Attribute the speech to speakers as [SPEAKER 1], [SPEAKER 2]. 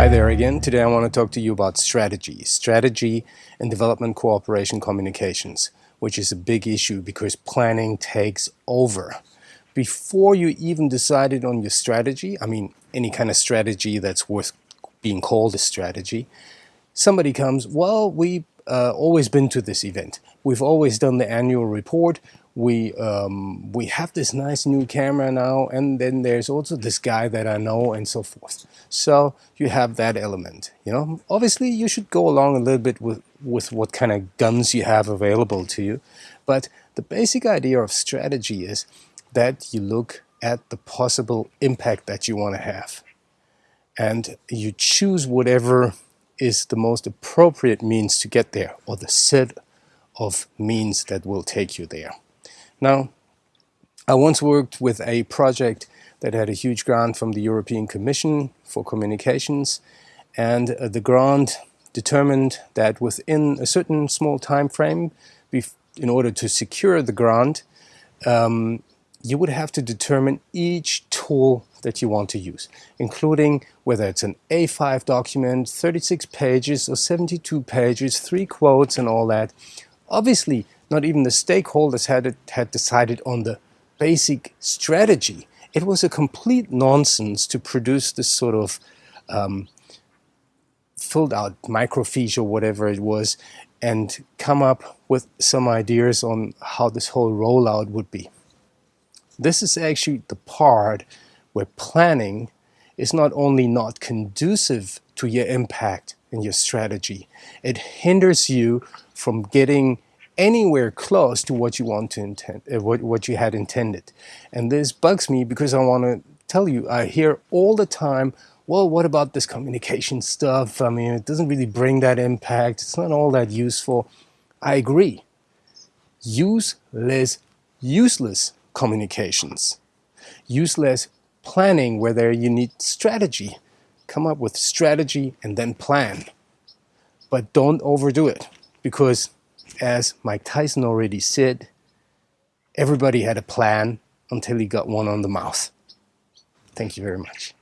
[SPEAKER 1] Hi there again. Today I want to talk to you about strategy. Strategy and development cooperation communications, which is a big issue because planning takes over. Before you even decided on your strategy, I mean any kind of strategy that's worth being called a strategy, somebody comes, well, we uh, always been to this event. We've always done the annual report. We um, we have this nice new camera now, and then there's also this guy that I know, and so forth. So you have that element. You know, obviously you should go along a little bit with with what kind of guns you have available to you, but the basic idea of strategy is that you look at the possible impact that you want to have, and you choose whatever is the most appropriate means to get there or the set of means that will take you there. Now, I once worked with a project that had a huge grant from the European Commission for communications and uh, the grant determined that within a certain small time frame in order to secure the grant um, you would have to determine each tool that you want to use, including whether it's an A5 document, 36 pages or 72 pages, three quotes and all that. Obviously, not even the stakeholders had, had decided on the basic strategy. It was a complete nonsense to produce this sort of um, filled out microfiche or whatever it was and come up with some ideas on how this whole rollout would be. This is actually the part where planning is not only not conducive to your impact and your strategy, it hinders you from getting anywhere close to what you want to intend, uh, what, what you had intended. And this bugs me because I want to tell you, I hear all the time, well, what about this communication stuff? I mean, it doesn't really bring that impact. It's not all that useful. I agree. Useless, useless communications. Useless planning whether you need strategy. Come up with strategy and then plan. But don't overdo it because as Mike Tyson already said, everybody had a plan until he got one on the mouth. Thank you very much.